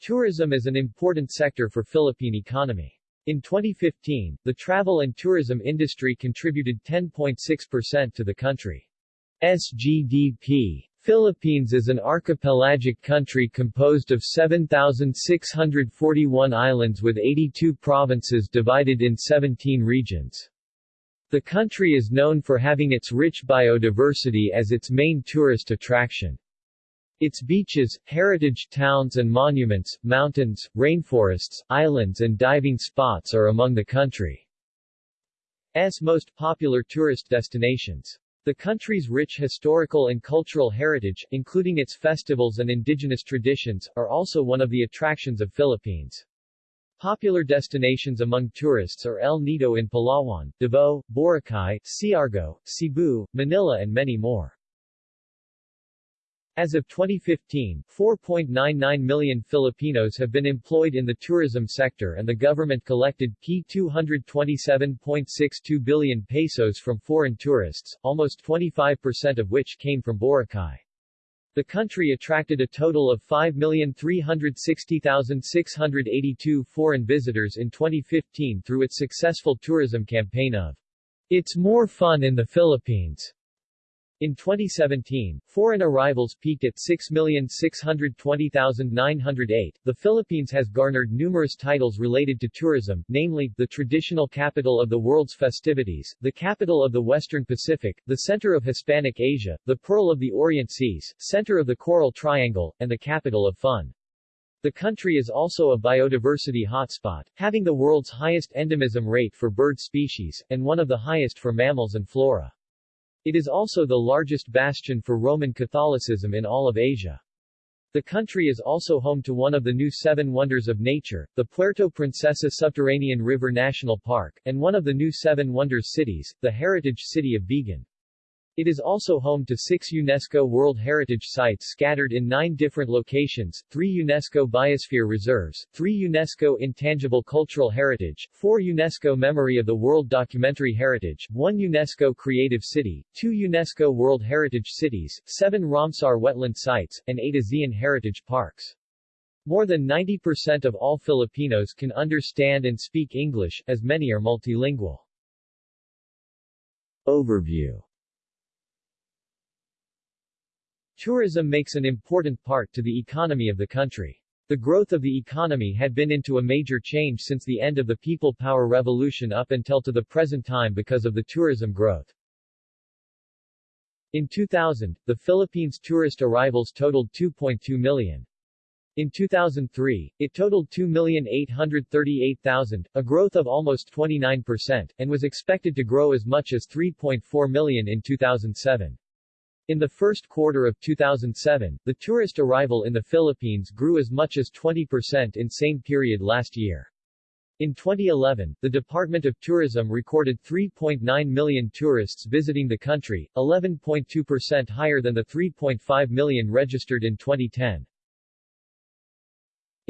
Tourism is an important sector for Philippine economy. In 2015, the travel and tourism industry contributed 10.6% to the country's GDP. Philippines is an archipelagic country composed of 7,641 islands with 82 provinces divided in 17 regions. The country is known for having its rich biodiversity as its main tourist attraction. Its beaches, heritage towns and monuments, mountains, rainforests, islands and diving spots are among the country's most popular tourist destinations. The country's rich historical and cultural heritage, including its festivals and indigenous traditions, are also one of the attractions of Philippines. Popular destinations among tourists are El Nido in Palawan, Davao, Boracay, Siargao, Cebu, Manila and many more. As of 2015, 4.99 million Filipinos have been employed in the tourism sector and the government collected P 227.62 billion pesos from foreign tourists, almost 25% of which came from Boracay. The country attracted a total of 5,360,682 foreign visitors in 2015 through its successful tourism campaign of It's More Fun in the Philippines. In 2017, foreign arrivals peaked at 6,620,908. The Philippines has garnered numerous titles related to tourism, namely, the traditional capital of the world's festivities, the capital of the Western Pacific, the center of Hispanic Asia, the pearl of the Orient Seas, center of the Coral Triangle, and the capital of fun. The country is also a biodiversity hotspot, having the world's highest endemism rate for bird species, and one of the highest for mammals and flora. It is also the largest bastion for Roman Catholicism in all of Asia. The country is also home to one of the new Seven Wonders of Nature, the Puerto Princesa Subterranean River National Park, and one of the new Seven Wonders cities, the heritage city of Vigan. It is also home to six UNESCO World Heritage Sites scattered in nine different locations, three UNESCO Biosphere Reserves, three UNESCO Intangible Cultural Heritage, four UNESCO Memory of the World Documentary Heritage, one UNESCO Creative City, two UNESCO World Heritage Cities, seven Ramsar Wetland Sites, and eight ASEAN Heritage Parks. More than 90% of all Filipinos can understand and speak English, as many are multilingual. Overview Tourism makes an important part to the economy of the country. The growth of the economy had been into a major change since the end of the People Power Revolution up until to the present time because of the tourism growth. In 2000, the Philippines tourist arrivals totaled 2.2 million. In 2003, it totaled 2,838,000, a growth of almost 29%, and was expected to grow as much as 3.4 million in 2007. In the first quarter of 2007, the tourist arrival in the Philippines grew as much as 20% in same period last year. In 2011, the Department of Tourism recorded 3.9 million tourists visiting the country, 11.2% higher than the 3.5 million registered in 2010.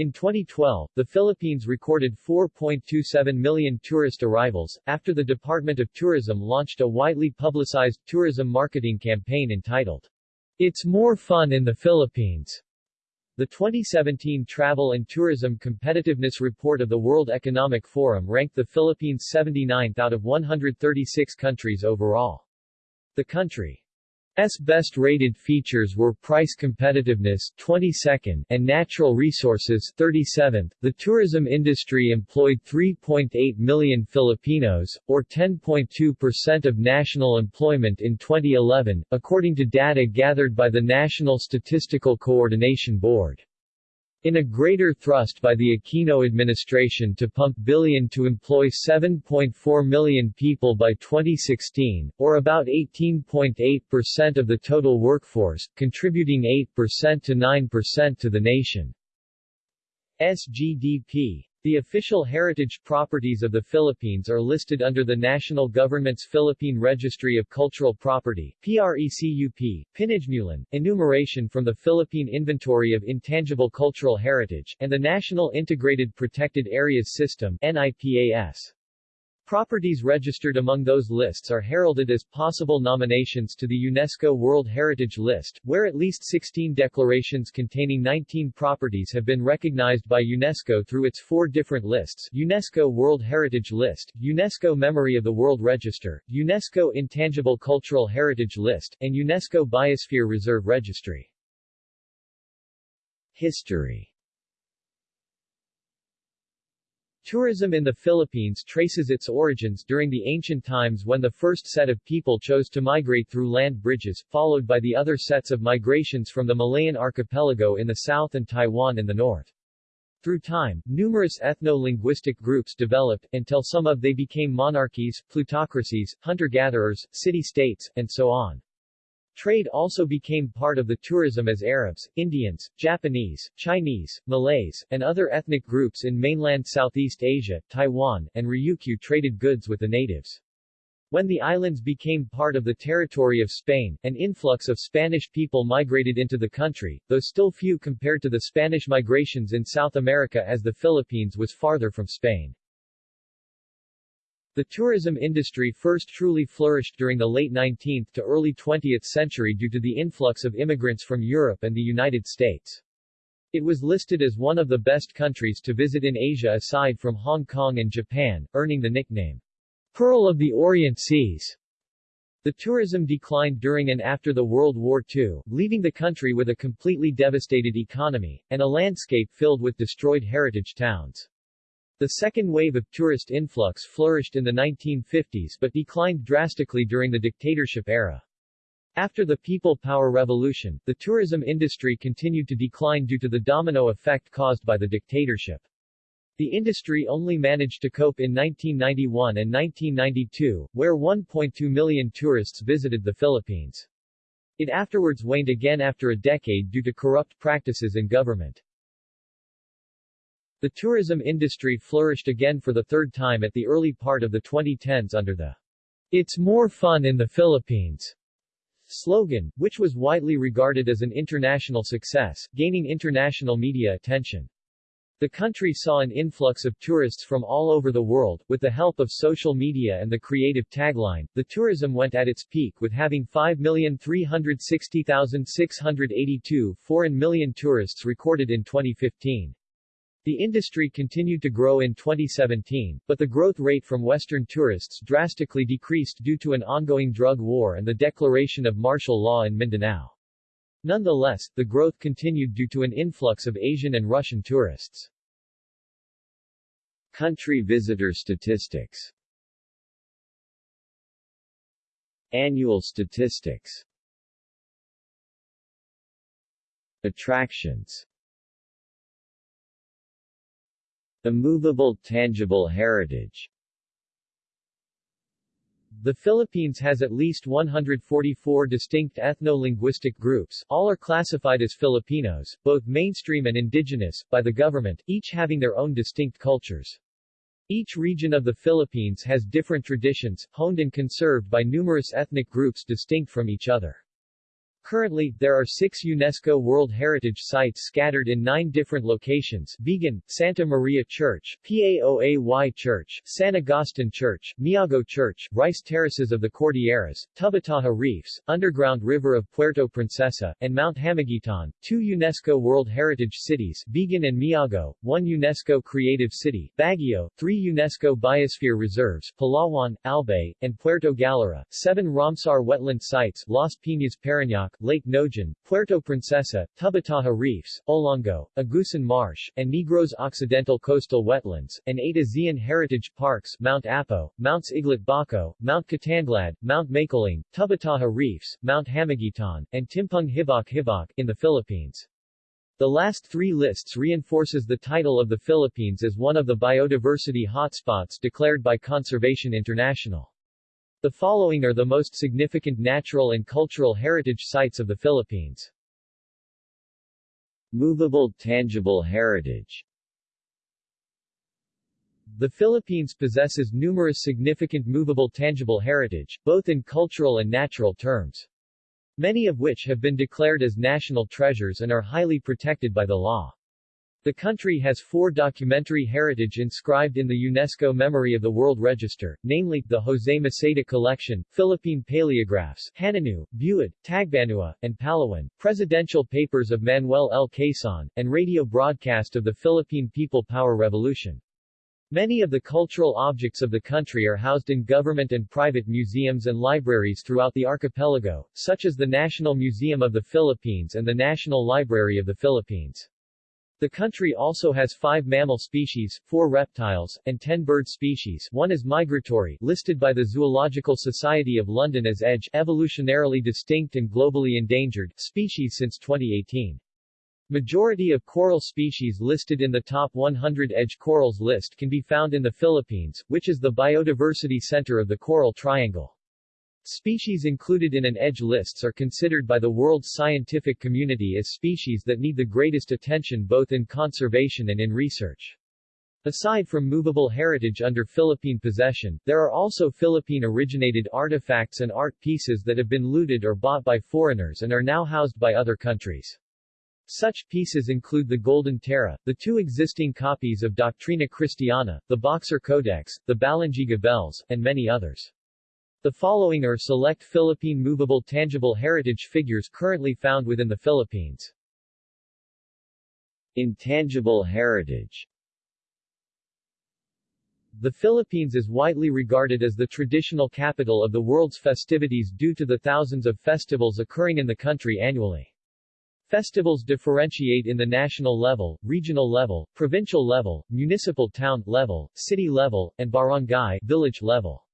In 2012, the Philippines recorded 4.27 million tourist arrivals, after the Department of Tourism launched a widely publicized tourism marketing campaign entitled, It's More Fun in the Philippines. The 2017 Travel and Tourism Competitiveness Report of the World Economic Forum ranked the Philippines 79th out of 136 countries overall. The country S best-rated features were price competitiveness 22nd and natural resources 37th. The tourism industry employed 3.8 million Filipinos, or 10.2% of national employment in 2011, according to data gathered by the National Statistical Coordination Board. In a greater thrust by the Aquino administration to pump billion to employ 7.4 million people by 2016, or about 18.8% of the total workforce, contributing 8% to 9% to the nation's GDP. The official heritage properties of the Philippines are listed under the national government's Philippine Registry of Cultural Property PRECUP, Pinagmulan, enumeration from the Philippine Inventory of Intangible Cultural Heritage, and the National Integrated Protected Areas System NIPAS. Properties registered among those lists are heralded as possible nominations to the UNESCO World Heritage List, where at least 16 declarations containing 19 properties have been recognized by UNESCO through its four different lists UNESCO World Heritage List, UNESCO Memory of the World Register, UNESCO Intangible Cultural Heritage List, and UNESCO Biosphere Reserve Registry. History Tourism in the Philippines traces its origins during the ancient times when the first set of people chose to migrate through land bridges, followed by the other sets of migrations from the Malayan archipelago in the south and Taiwan in the north. Through time, numerous ethno-linguistic groups developed, until some of they became monarchies, plutocracies, hunter-gatherers, city-states, and so on. Trade also became part of the tourism as Arabs, Indians, Japanese, Chinese, Malays, and other ethnic groups in mainland Southeast Asia, Taiwan, and Ryukyu traded goods with the natives. When the islands became part of the territory of Spain, an influx of Spanish people migrated into the country, though still few compared to the Spanish migrations in South America as the Philippines was farther from Spain. The tourism industry first truly flourished during the late 19th to early 20th century due to the influx of immigrants from Europe and the United States. It was listed as one of the best countries to visit in Asia aside from Hong Kong and Japan, earning the nickname, Pearl of the Orient Seas. The tourism declined during and after the World War II, leaving the country with a completely devastated economy, and a landscape filled with destroyed heritage towns. The second wave of tourist influx flourished in the 1950s but declined drastically during the dictatorship era. After the People Power Revolution, the tourism industry continued to decline due to the domino effect caused by the dictatorship. The industry only managed to cope in 1991 and 1992, where 1.2 million tourists visited the Philippines. It afterwards waned again after a decade due to corrupt practices in government. The tourism industry flourished again for the third time at the early part of the 2010s under the It's More Fun in the Philippines slogan, which was widely regarded as an international success, gaining international media attention. The country saw an influx of tourists from all over the world. With the help of social media and the creative tagline, the tourism went at its peak with having 5,360,682 foreign million tourists recorded in 2015. The industry continued to grow in 2017, but the growth rate from Western tourists drastically decreased due to an ongoing drug war and the declaration of martial law in Mindanao. Nonetheless, the growth continued due to an influx of Asian and Russian tourists. Country visitor statistics Annual statistics Attractions Immovable tangible heritage the Philippines has at least 144 distinct ethno-linguistic groups, all are classified as Filipinos, both mainstream and indigenous, by the government, each having their own distinct cultures. Each region of the Philippines has different traditions, honed and conserved by numerous ethnic groups distinct from each other. Currently, there are six UNESCO World Heritage Sites scattered in nine different locations Vigan, Santa Maria Church, Paoay Church, San Agustin Church, Miagao Church, Rice Terraces of the Cordilleras, Tubataha Reefs, Underground River of Puerto Princesa, and Mount Hamiguitan, two UNESCO World Heritage Cities Vigan and Miagao, one UNESCO Creative City, Baguio, three UNESCO Biosphere Reserves, Palawan, Albay, and Puerto Galera, seven Ramsar Wetland Sites Las Piñas Parañaque, Lake Naujan, Puerto Princesa, Tubataha Reefs, Olango, Agusan Marsh, and Negros Occidental Coastal Wetlands, and eight ASEAN Heritage Parks Mount Apo, Mounts Iglit Baco, Mount Kitanglad, Mount Makiling, Tubataha Reefs, Mount Hamiguitan, and Timpung Hibok Hibok, in the Philippines. The last three lists reinforces the title of the Philippines as one of the biodiversity hotspots declared by Conservation International. The following are the most significant natural and cultural heritage sites of the Philippines. Movable tangible heritage The Philippines possesses numerous significant movable tangible heritage, both in cultural and natural terms. Many of which have been declared as national treasures and are highly protected by the law. The country has four documentary heritage inscribed in the UNESCO Memory of the World Register, namely, the Jose Maceda Collection, Philippine Paleographs, Hanunoo, Buhid, Tagbanua, and Palawan, Presidential Papers of Manuel L. Quezon, and radio broadcast of the Philippine People Power Revolution. Many of the cultural objects of the country are housed in government and private museums and libraries throughout the archipelago, such as the National Museum of the Philippines and the National Library of the Philippines. The country also has five mammal species, four reptiles, and ten bird species one is migratory listed by the Zoological Society of London as EDGE evolutionarily distinct and globally endangered species since 2018. Majority of coral species listed in the top 100 EDGE corals list can be found in the Philippines, which is the biodiversity center of the Coral Triangle. Species included in an EDGE lists are considered by the world's scientific community as species that need the greatest attention both in conservation and in research. Aside from movable heritage under Philippine possession, there are also Philippine-originated artifacts and art pieces that have been looted or bought by foreigners and are now housed by other countries. Such pieces include the Golden Tara, the two existing copies of Doctrina Christiana, the Boxer Codex, the Balangiga bells, and many others. The following are select Philippine movable tangible heritage figures currently found within the Philippines. Intangible heritage The Philippines is widely regarded as the traditional capital of the world's festivities due to the thousands of festivals occurring in the country annually. Festivals differentiate in the national level, regional level, provincial level, municipal town level, city level, and barangay village level.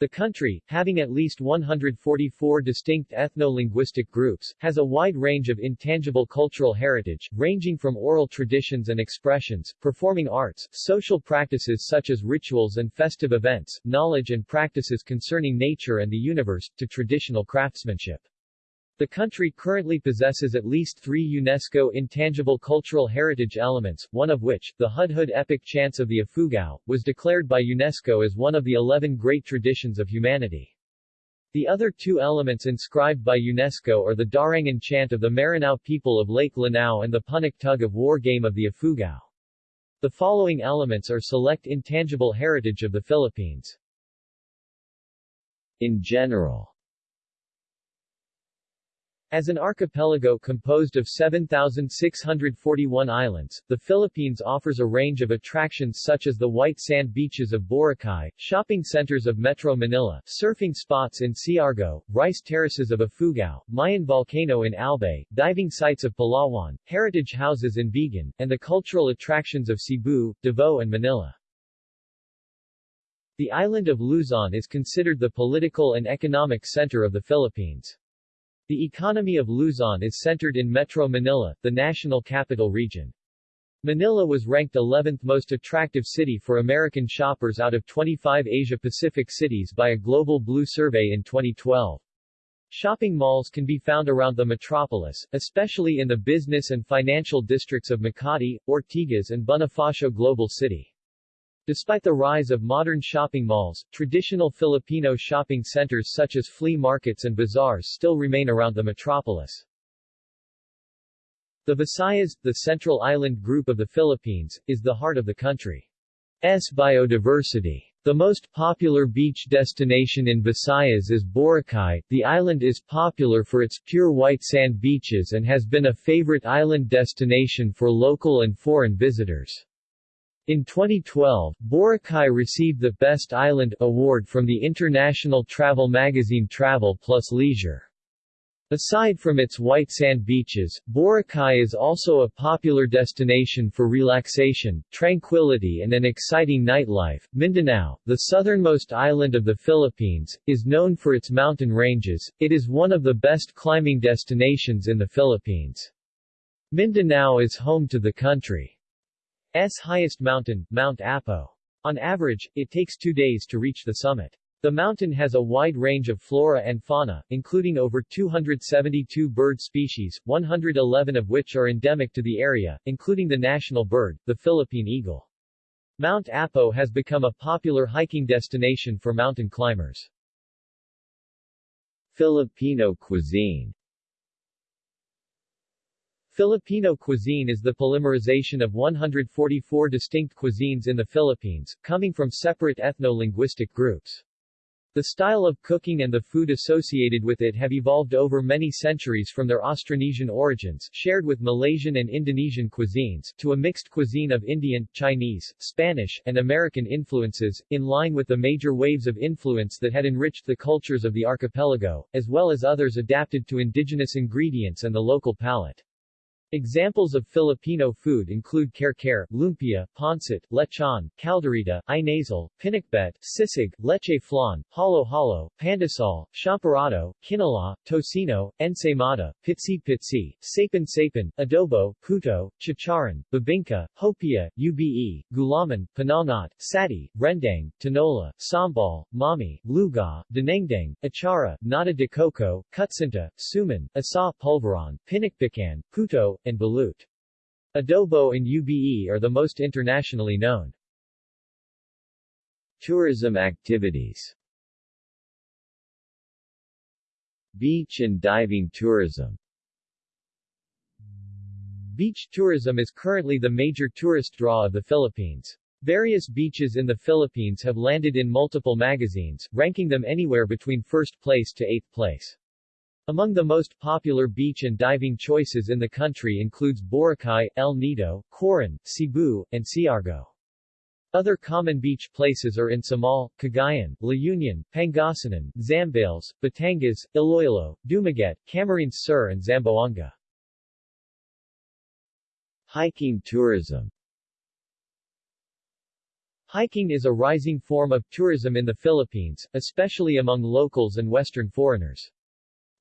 The country, having at least 144 distinct ethno-linguistic groups, has a wide range of intangible cultural heritage, ranging from oral traditions and expressions, performing arts, social practices such as rituals and festive events, knowledge and practices concerning nature and the universe, to traditional craftsmanship. The country currently possesses at least three UNESCO intangible cultural heritage elements, one of which, the Hudhud epic chants of the Ifugao, was declared by UNESCO as one of the eleven great traditions of humanity. The other two elements inscribed by UNESCO are the Darangan chant of the Maranao people of Lake Lanao and the Punak tug of war game of the Ifugao. The following elements are select intangible heritage of the Philippines. In general as an archipelago composed of 7,641 islands, the Philippines offers a range of attractions such as the white sand beaches of Boracay, shopping centers of Metro Manila, surfing spots in Siargao, rice terraces of Ifugao, Mayon volcano in Albay, diving sites of Palawan, heritage houses in Vigan, and the cultural attractions of Cebu, Davao and Manila. The island of Luzon is considered the political and economic center of the Philippines. The economy of Luzon is centered in Metro Manila, the national capital region. Manila was ranked 11th most attractive city for American shoppers out of 25 Asia-Pacific cities by a Global Blue survey in 2012. Shopping malls can be found around the metropolis, especially in the business and financial districts of Makati, Ortigas and Bonifacio Global City. Despite the rise of modern shopping malls, traditional Filipino shopping centers such as flea markets and bazaars still remain around the metropolis. The Visayas, the central island group of the Philippines, is the heart of the country's biodiversity. The most popular beach destination in Visayas is Boracay. The island is popular for its pure white sand beaches and has been a favorite island destination for local and foreign visitors. In 2012, Boracay received the Best Island award from the international travel magazine Travel Plus Leisure. Aside from its white sand beaches, Boracay is also a popular destination for relaxation, tranquility and an exciting nightlife. Mindanao, the southernmost island of the Philippines, is known for its mountain ranges. It is one of the best climbing destinations in the Philippines. Mindanao is home to the country S highest mountain, Mount Apo. On average, it takes two days to reach the summit. The mountain has a wide range of flora and fauna, including over 272 bird species, 111 of which are endemic to the area, including the national bird, the Philippine eagle. Mount Apo has become a popular hiking destination for mountain climbers. Filipino cuisine Filipino cuisine is the polymerization of 144 distinct cuisines in the Philippines, coming from separate ethno-linguistic groups. The style of cooking and the food associated with it have evolved over many centuries from their Austronesian origins, shared with Malaysian and Indonesian cuisines, to a mixed cuisine of Indian, Chinese, Spanish, and American influences, in line with the major waves of influence that had enriched the cultures of the archipelago, as well as others adapted to indigenous ingredients and the local palate. Examples of Filipino food include kare-kare, lumpia, pancit, lechon, caldereta, inasal, pinakbet, sisig, leche flan, halo-halo, pandesal, champorado, kinalah, tocino, ensaymada, pitsi-pitsi, sapin-sapin, adobo, puto, chicharon, bibingka, hopia, ube, gulaman, pinangat, sati, rendang, tinola, sambal, mami, luga, dinengdeng, achara, nata de coco, kutsinta, suman, asa pulveron, pinikpikan, puto, and balut. Adobo and ube are the most internationally known. Tourism activities Beach and diving tourism Beach tourism is currently the major tourist draw of the Philippines. Various beaches in the Philippines have landed in multiple magazines, ranking them anywhere between first place to eighth place. Among the most popular beach and diving choices in the country includes Boracay, El Nido, Coron, Cebu, and Siargao. Other common beach places are in Samal, Cagayan, La Union, Pangasinan, Zambales, Batangas, Iloilo, Dumaguete, Camarines Sur and Zamboanga. Hiking tourism Hiking is a rising form of tourism in the Philippines, especially among locals and Western foreigners.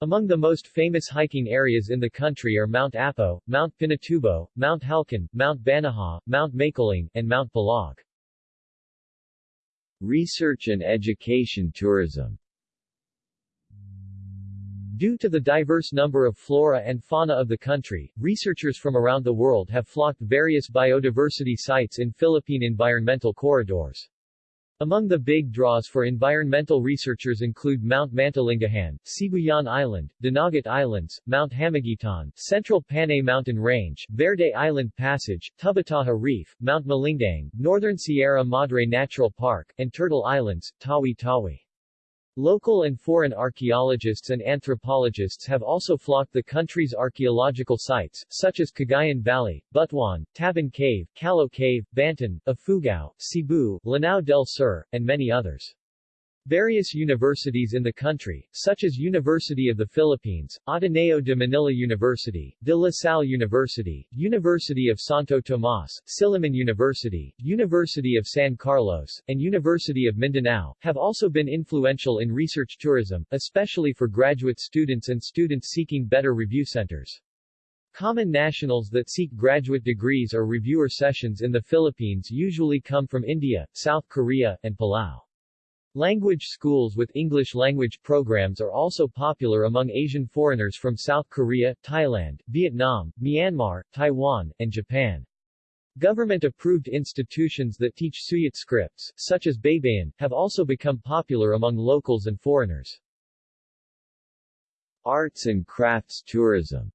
Among the most famous hiking areas in the country are Mount Apo, Mount Pinatubo, Mount Halcon, Mount Banahaw, Mount Makiling, and Mount Pulag. Research and education tourism Due to the diverse number of flora and fauna of the country, researchers from around the world have flocked various biodiversity sites in Philippine environmental corridors. Among the big draws for environmental researchers include Mount Mantalingahan, Sibuyan Island, Dinagat Islands, Mount Hamiguitan, Central Panay Mountain Range, Verde Island Passage, Tubataha Reef, Mount Malindang, Northern Sierra Madre Natural Park, and Turtle Islands, Tawi-Tawi. Local and foreign archaeologists and anthropologists have also flocked the country's archaeological sites, such as Cagayan Valley, Butuan, Tabon Cave, Callao Cave, Banton, Ifugao, Cebu, Lanao del Sur, and many others. Various universities in the country, such as University of the Philippines, Ateneo de Manila University, De La Salle University, University of Santo Tomas, Silliman University, University of San Carlos, and University of Mindanao, have also been influential in research tourism, especially for graduate students and students seeking better review centers. Common nationals that seek graduate degrees or reviewer sessions in the Philippines usually come from India, South Korea, and Palau. Language schools with English language programs are also popular among Asian foreigners from South Korea, Thailand, Vietnam, Myanmar, Taiwan, and Japan. Government-approved institutions that teach Suyat scripts, such as Baybayin, have also become popular among locals and foreigners. Arts and crafts tourism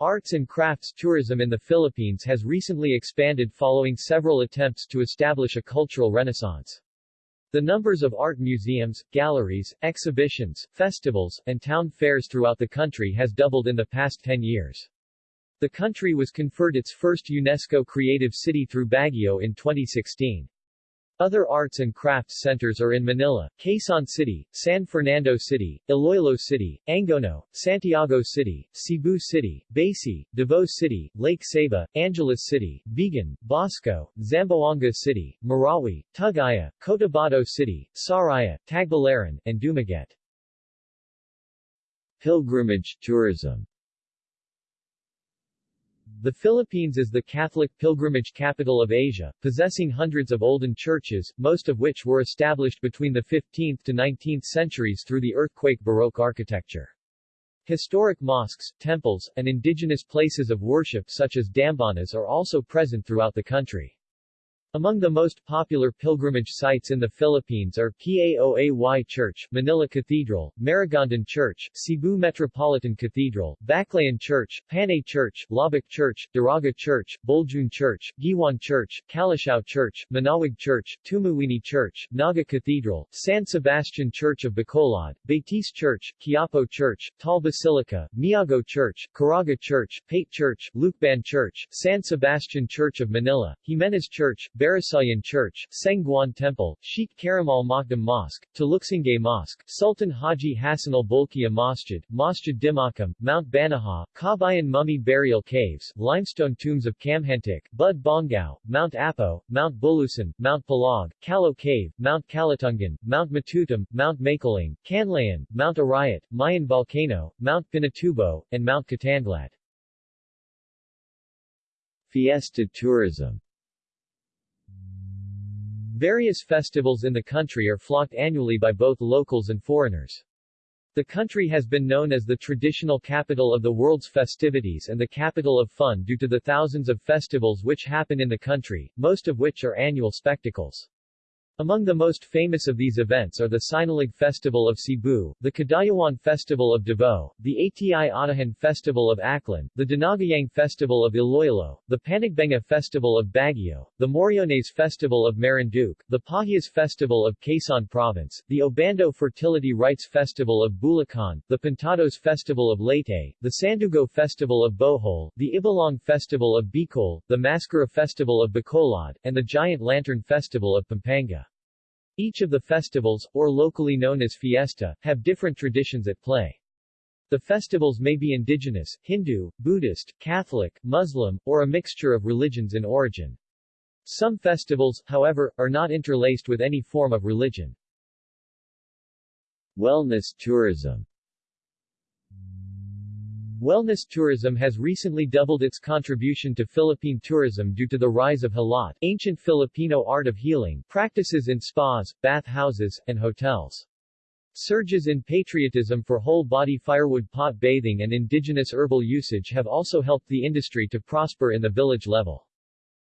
Arts and crafts tourism in the Philippines has recently expanded following several attempts to establish a cultural renaissance. The numbers of art museums, galleries, exhibitions, festivals, and town fairs throughout the country has doubled in the past 10 years. The country was conferred its first UNESCO Creative City through Baguio in 2016. Other arts and crafts centers are in Manila, Quezon City, San Fernando City, Iloilo City, Angono, Santiago City, Cebu City, Basey, Davao City, Lake Sebu, Angeles City, Vigan, Bosco, Zamboanga City, Marawi, Tugaya, Cotabato City, Sariaya, Tagbilaran, and Dumaguete. Pilgrimage tourism the Philippines is the Catholic pilgrimage capital of Asia, possessing hundreds of olden churches, most of which were established between the 15th to 19th centuries through the earthquake Baroque architecture. Historic mosques, temples, and indigenous places of worship such as dambanas are also present throughout the country. Among the most popular pilgrimage sites in the Philippines are Paoay Church, Manila Cathedral, Maragondon Church, Cebu Metropolitan Cathedral, Baclayon Church, Panay Church, Loboc Church, Daraga Church, Boljoon Church, Guiuan Church, Calasiao Church, Manaoag Church, Tumauini Church, Naga Cathedral, San Sebastian Church of Bacolod, Betis Church, Quiapo Church, Taal Basilica, Miagao Church, Caraga Church, Pate Church, Lucban Church, San Sebastian Church of Manila, Jimenez Church, Barasoain Church, Seng Guan Temple, Sheikh Karamal Makdum Mosque, Taluksangay Mosque, Sultan Haji Hassanal Bolkiah Masjid, Masjid Dimakam, Mount Banahaw, Kabayan Mummy Burial Caves, limestone tombs of Kamhantik, Bud Bongao, Mount Apo, Mount Bulusan, Mount Pulag, Calo Cave, Mount Kalatungan, Mount Matutum, Mount Makiling, Canlayan, Mount Arayat, Mayon Volcano, Mount Pinatubo, and Mount Kitanglad. Fiesta tourism Various festivals in the country are flocked annually by both locals and foreigners. The country has been known as the traditional capital of the world's festivities and the capital of fun due to the thousands of festivals which happen in the country, most of which are annual spectacles. Among the most famous of these events are the Sinulog Festival of Cebu, the Kadayawan Festival of Davao, the ATI Atihan Festival of Aklan, the Dinagyang Festival of Iloilo, the Panagbenga Festival of Baguio, the Moriones Festival of Marinduque, the Pahiyas Festival of Quezon Province, the Obando Fertility Rites Festival of Bulacan, the Pintados Festival of Leyte, the Sandugo Festival of Bohol, the Ibalong Festival of Bicol, the MassKara Festival of Bacolod, and the Giant Lantern Festival of Pampanga. Each of the festivals, or locally known as fiesta, have different traditions at play. The festivals may be indigenous, Hindu, Buddhist, Catholic, Muslim, or a mixture of religions in origin. Some festivals, however, are not interlaced with any form of religion. Wellness tourism Wellness tourism has recently doubled its contribution to Philippine tourism due to the rise of hilot, ancient Filipino art of healing, practices in spas, bath houses, and hotels. Surges in patriotism for whole-body firewood pot bathing and indigenous herbal usage have also helped the industry to prosper in the village level.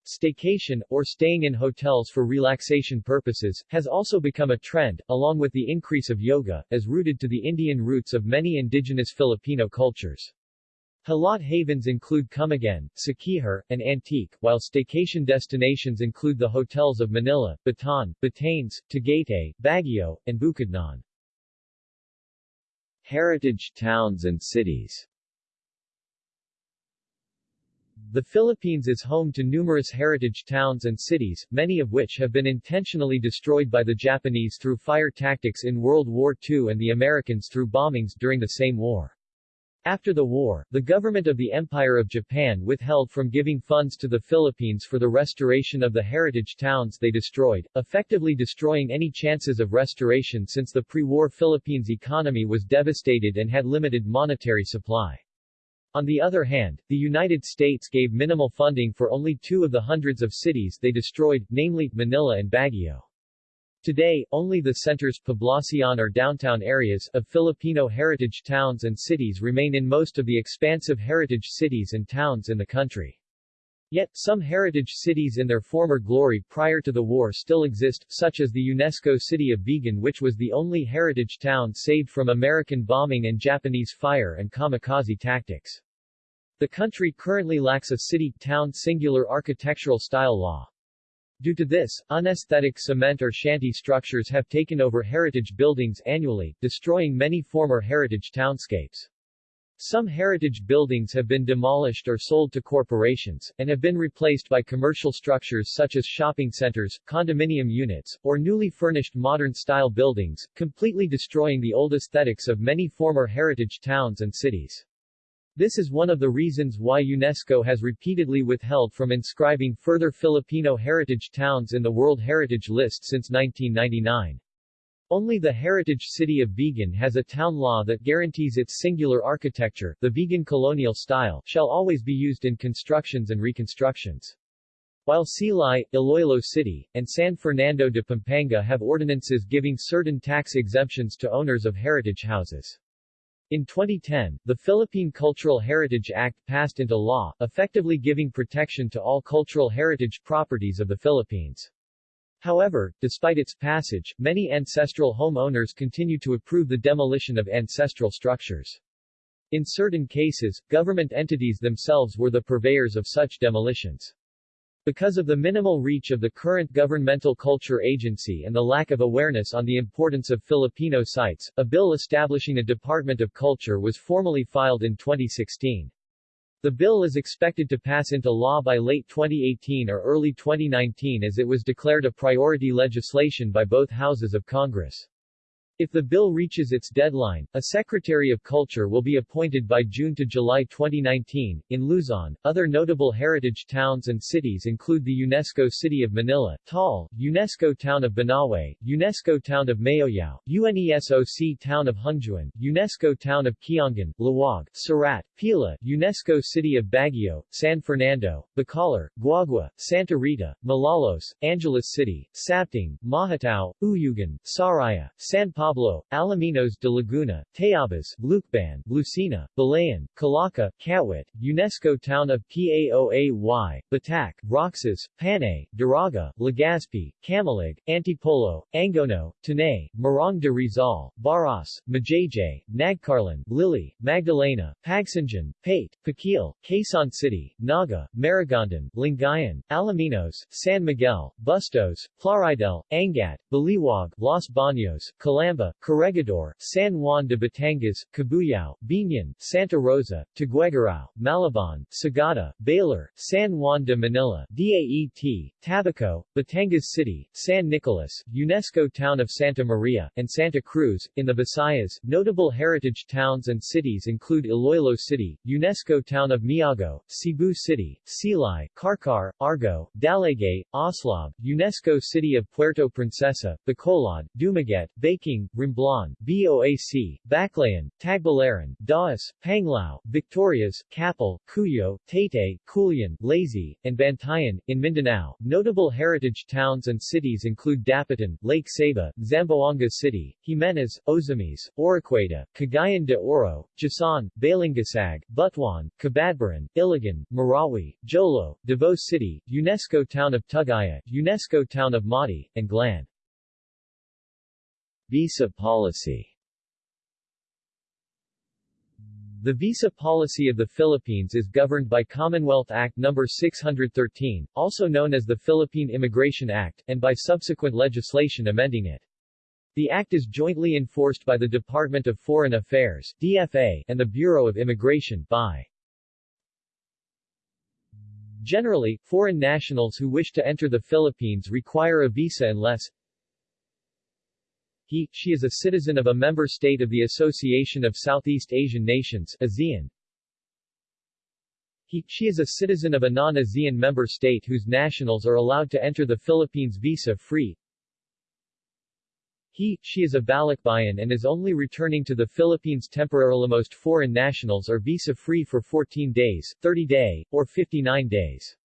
Staycation, or staying in hotels for relaxation purposes, has also become a trend, along with the increase of yoga, as rooted to the Indian roots of many indigenous Filipino cultures. Hilot havens include Camiguin, Siquijor, and Antique, while staycation destinations include the hotels of Manila, Bataan, Batanes, Tagaytay, Baguio, and Bukidnon. Heritage towns and cities The Philippines is home to numerous heritage towns and cities, many of which have been intentionally destroyed by the Japanese through fire tactics in World War II and the Americans through bombings during the same war. After the war, the government of the Empire of Japan withheld from giving funds to the Philippines for the restoration of the heritage towns they destroyed, effectively destroying any chances of restoration since the pre-war Philippines economy was devastated and had limited monetary supply. On the other hand, the United States gave minimal funding for only two of the hundreds of cities they destroyed, namely, Manila and Baguio. Today, only the centers Poblacion or downtown areas of Filipino heritage towns and cities remain in most of the expansive heritage cities and towns in the country. Yet, some heritage cities in their former glory prior to the war still exist, such as the UNESCO city of Vigan which was the only heritage town saved from American bombing and Japanese fire and kamikaze tactics. The country currently lacks a city-town singular architectural style law. Due to this, unesthetic cement or shanty structures have taken over heritage buildings annually, destroying many former heritage townscapes. Some heritage buildings have been demolished or sold to corporations, and have been replaced by commercial structures such as shopping centers, condominium units, or newly furnished modern-style buildings, completely destroying the old aesthetics of many former heritage towns and cities. This is one of the reasons why UNESCO has repeatedly withheld from inscribing further Filipino heritage towns in the World Heritage List since 1999. Only the heritage city of Vigan has a town law that guarantees its singular architecture, the Vigan colonial style, shall always be used in constructions and reconstructions. While Silay, Iloilo City, and San Fernando de Pampanga have ordinances giving certain tax exemptions to owners of heritage houses. In 2010, the Philippine Cultural Heritage Act passed into law, effectively giving protection to all cultural heritage properties of the Philippines. However, despite its passage, many ancestral homeowners continue to approve the demolition of ancestral structures. In certain cases, government entities themselves were the purveyors of such demolitions. Because of the minimal reach of the current governmental culture agency and the lack of awareness on the importance of Filipino sites, a bill establishing a Department of Culture was formally filed in 2016. The bill is expected to pass into law by late 2018 or early 2019 as it was declared a priority legislation by both houses of Congress. If the bill reaches its deadline, a Secretary of Culture will be appointed by June to July 2019. In Luzon, other notable heritage towns and cities include the UNESCO City of Manila, Taal, UNESCO Town of Banawe, UNESCO Town of Mayoyao, UNESCO Town of Hungduan, UNESCO Town of Kiangan, Laoag, Surat, Pila, UNESCO City of Baguio, San Fernando, Bacolor, Guagua, Santa Rita, Malolos, Angeles City, Sapting, Mahatao, Uyugan, Sariaya, San Pablo, Alaminos de Laguna, Tayabas, Lucban, Lucena, Balayan, Calaca, Kawit, UNESCO Town of Paoay, Batac, Roxas, Panay, Daraga, Legazpi, Camalig, Antipolo, Angono, Tanay, Morong de Rizal, Baras, Majayjay, Nagcarlan, Lili, Magdalena, Pagsanjan, Pate, Pakil, Quezon City, Naga, Maragondon, Lingayen, Alaminos, San Miguel, Bustos, Plaridel, Angat, Baliwag, Los Baños, Calam Calamba, Corregidor, San Juan de Batangas, Cabuyao, Biñan, Santa Rosa, Tuguegarao, Malabon, Sagada, Baler, San Juan de Manila, DAET, Tabaco, Batangas City, San Nicolas, UNESCO Town of Santa Maria, and Santa Cruz. In the Visayas, notable heritage towns and cities include Iloilo City, UNESCO Town of Miagao, Cebu City, Silay, Carcar, Argao, Dalaygay, Aslab, UNESCO City of Puerto Princesa, Bacolod, Dumaguete, Baking, Romblon, BOAC, Baclayon, Tagbilaran, Dauis, Panglao, Victorias, Capel, Cuyo, Taytay, Culion, Lazi, and Bantayan. In Mindanao, notable heritage towns and cities include Dapitan, Lake Sebu, Zamboanga City, Jimenez, Ozamis, Oroquieta, Cagayan de Oro, Jasaan, Balingasag, Butuan, Cabadbaran, Iligan, Marawi, Jolo, Davao City, UNESCO Town of Tugaya, UNESCO Town of Mati, and Glan. Visa policy The visa policy of the Philippines is governed by Commonwealth Act No. 613, also known as the Philippine Immigration Act, and by subsequent legislation amending it. The act is jointly enforced by the Department of Foreign Affairs DFA, and the Bureau of Immigration BI. Generally, foreign nationals who wish to enter the Philippines require a visa unless he, she is a citizen of a member state of the Association of Southeast Asian Nations ASEAN. He, she is a citizen of a non-ASEAN member state whose nationals are allowed to enter the Philippines visa-free. He, she is a Balikbayan and is only returning to the Philippines temporarily. Most foreign nationals are visa-free for 14 days, 30 day, or 59 days.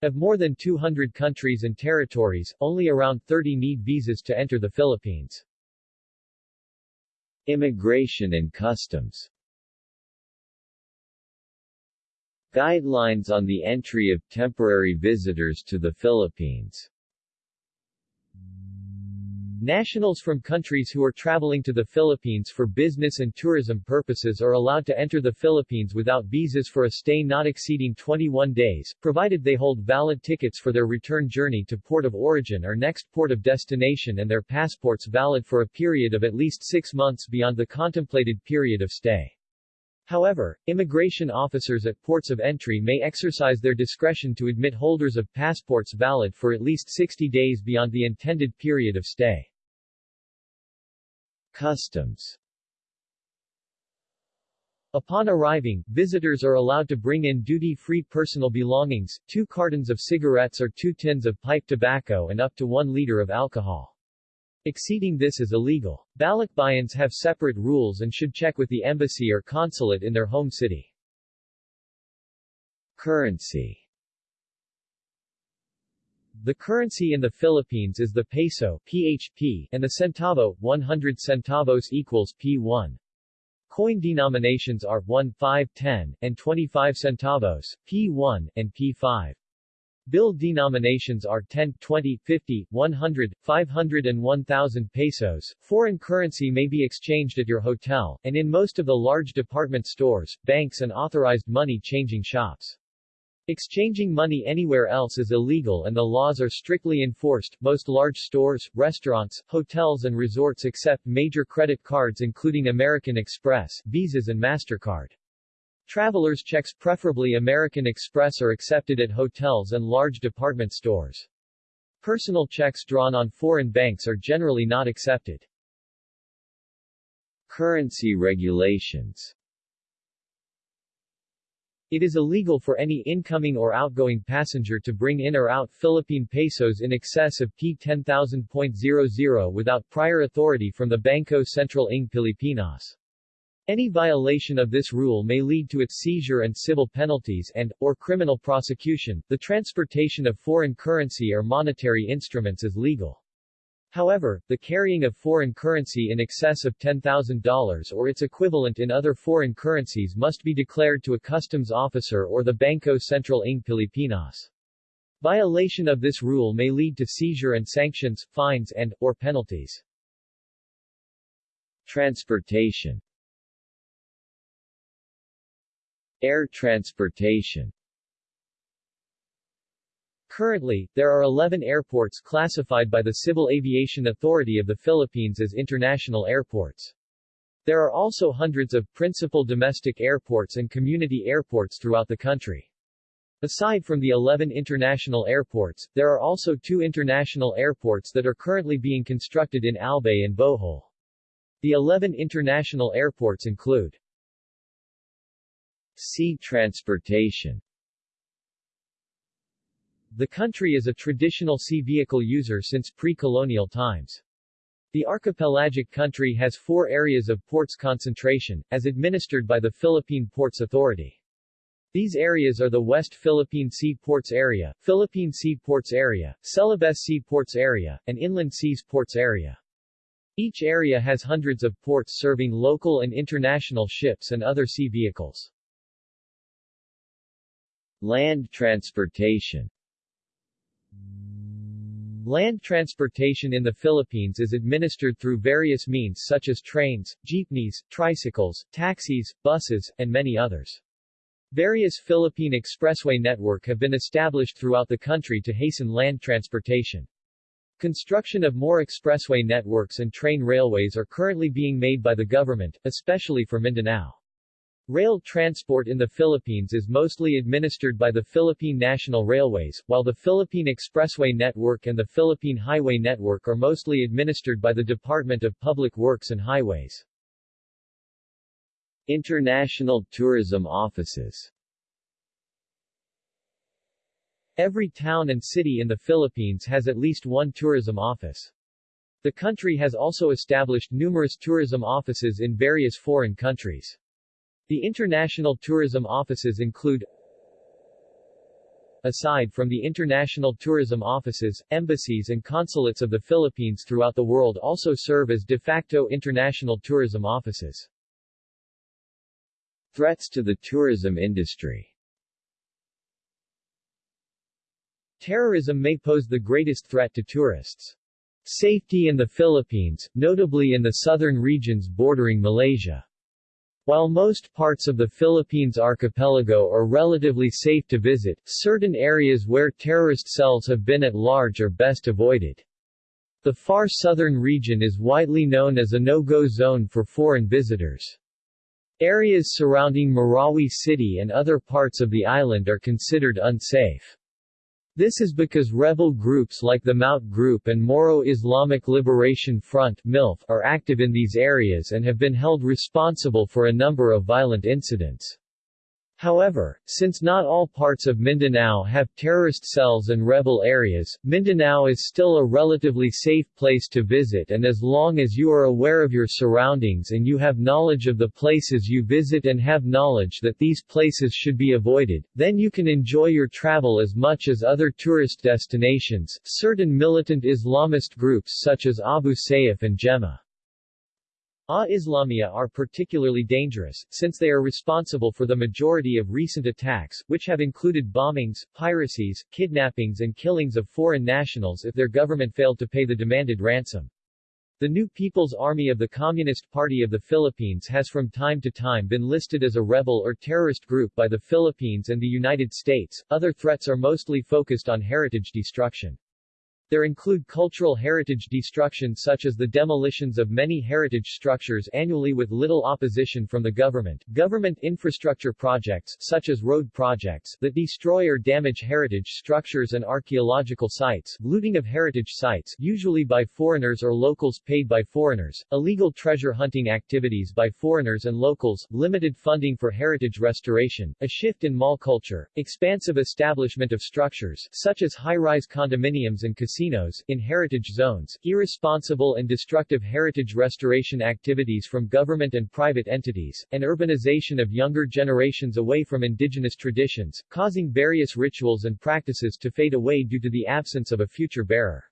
Of more than 200 countries and territories, only around 30 need visas to enter the Philippines. Immigration and Customs. Guidelines on the entry of temporary visitors to the Philippines Nationals from countries who are traveling to the Philippines for business and tourism purposes are allowed to enter the Philippines without visas for a stay not exceeding 21 days, provided they hold valid tickets for their return journey to port of origin or next port of destination and their passports valid for a period of at least six months beyond the contemplated period of stay. However, immigration officers at ports of entry may exercise their discretion to admit holders of passports valid for at least 60 days beyond the intended period of stay. Customs Upon arriving, visitors are allowed to bring in duty-free personal belongings, two cartons of cigarettes or two tins of pipe tobacco and up to one liter of alcohol. Exceeding this is illegal. Balikbayans have separate rules and should check with the embassy or consulate in their home city. Currency The currency in the Philippines is the peso PHP, and the centavo, 100 centavos equals P1. Coin denominations are 1, 5, 10, and 25 centavos, P1, and P5. Bill denominations are 10, 20, 50, 100, 500 and 1,000 pesos. Foreign currency may be exchanged at your hotel, and in most of the large department stores, banks and authorized money-changing shops. Exchanging money anywhere else is illegal and the laws are strictly enforced. Most large stores, restaurants, hotels and resorts accept major credit cards including American Express, Visas and MasterCard. Travelers checks preferably American Express are accepted at hotels and large department stores. Personal checks drawn on foreign banks are generally not accepted. Currency regulations It is illegal for any incoming or outgoing passenger to bring in or out Philippine pesos in excess of P10,000.00 without prior authority from the Banco Central ng Pilipinas. Any violation of this rule may lead to its seizure and civil penalties and, or criminal prosecution. The transportation of foreign currency or monetary instruments is legal. However, the carrying of foreign currency in excess of $10,000 or its equivalent in other foreign currencies must be declared to a customs officer or the Banco Central ng Pilipinas. Violation of this rule may lead to seizure and sanctions, fines and, or penalties. Transportation Air transportation Currently, there are 11 airports classified by the Civil Aviation Authority of the Philippines as international airports. There are also hundreds of principal domestic airports and community airports throughout the country. Aside from the 11 international airports, there are also two international airports that are currently being constructed in Albay and Bohol. The 11 international airports include Sea transportation The country is a traditional sea vehicle user since pre-colonial times. The archipelagic country has four areas of ports concentration, as administered by the Philippine Ports Authority. These areas are the West Philippine Sea Ports Area, Philippine Sea Ports Area, Celebes Sea Ports Area, and Inland Seas Ports Area. Each area has hundreds of ports serving local and international ships and other sea vehicles. Land transportation Land transportation in the Philippines is administered through various means such as trains, jeepneys, tricycles, taxis, buses, and many others. Various Philippine expressway network have been established throughout the country to hasten land transportation. Construction of more expressway networks and train railways are currently being made by the government, especially for Mindanao. Rail transport in the Philippines is mostly administered by the Philippine National Railways, while the Philippine Expressway Network and the Philippine Highway Network are mostly administered by the Department of Public Works and Highways. International tourism offices Every town and city in the Philippines has at least one tourism office. The country has also established numerous tourism offices in various foreign countries. The international tourism offices include Aside from the international tourism offices, embassies and consulates of the Philippines throughout the world also serve as de facto international tourism offices. Threats to the tourism industry Terrorism may pose the greatest threat to tourists. Safety in the Philippines, notably in the southern regions bordering Malaysia. While most parts of the Philippines archipelago are relatively safe to visit, certain areas where terrorist cells have been at large are best avoided. The far southern region is widely known as a no-go zone for foreign visitors. Areas surrounding Marawi City and other parts of the island are considered unsafe. This is because rebel groups like the Maute Group and Moro Islamic Liberation Front MILF are active in these areas and have been held responsible for a number of violent incidents. However, since not all parts of Mindanao have terrorist cells and rebel areas, Mindanao is still a relatively safe place to visit and as long as you are aware of your surroundings and you have knowledge of the places you visit and have knowledge that these places should be avoided, then you can enjoy your travel as much as other tourist destinations. Certain militant Islamist groups such as Abu Sayyaf and Jemaah A Islamiyah are particularly dangerous, since they are responsible for the majority of recent attacks, which have included bombings, piracies, kidnappings and killings of foreign nationals if their government failed to pay the demanded ransom. The New People's Army of the Communist Party of the Philippines has from time to time been listed as a rebel or terrorist group by the Philippines and the United States. Other threats are mostly focused on heritage destruction. There include cultural heritage destruction such as the demolitions of many heritage structures annually with little opposition from the government, government infrastructure projects such as road projects that destroy or damage heritage structures and archaeological sites, looting of heritage sites usually by foreigners or locals paid by foreigners, illegal treasure hunting activities by foreigners and locals, limited funding for heritage restoration, a shift in mall culture, expansive establishment of structures such as high-rise condominiums and casinos casinos, in heritage zones, irresponsible and destructive heritage restoration activities from government and private entities, and urbanization of younger generations away from indigenous traditions, causing various rituals and practices to fade away due to the absence of a future bearer.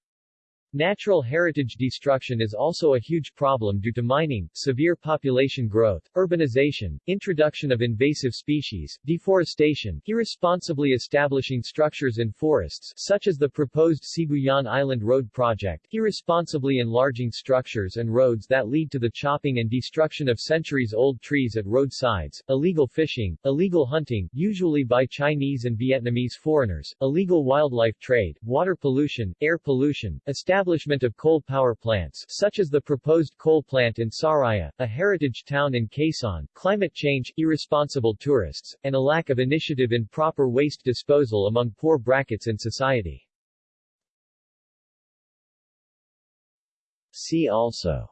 Natural heritage destruction is also a huge problem due to mining, severe population growth, urbanization, introduction of invasive species, deforestation, irresponsibly establishing structures in forests such as the proposed Sibuyan Island Road project, irresponsibly enlarging structures and roads that lead to the chopping and destruction of centuries-old trees at roadsides, illegal fishing, illegal hunting, usually by Chinese and Vietnamese foreigners, illegal wildlife trade, water pollution, air pollution, establishing establishment of coal power plants such as the proposed coal plant in Sariaya, a heritage town in Quezon, climate change, irresponsible tourists, and a lack of initiative in proper waste disposal among poor brackets in society. See also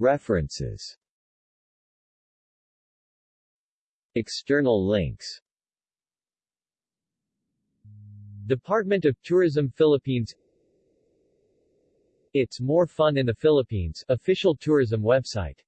References External links Department of Tourism Philippines. It's More Fun in the Philippines official tourism website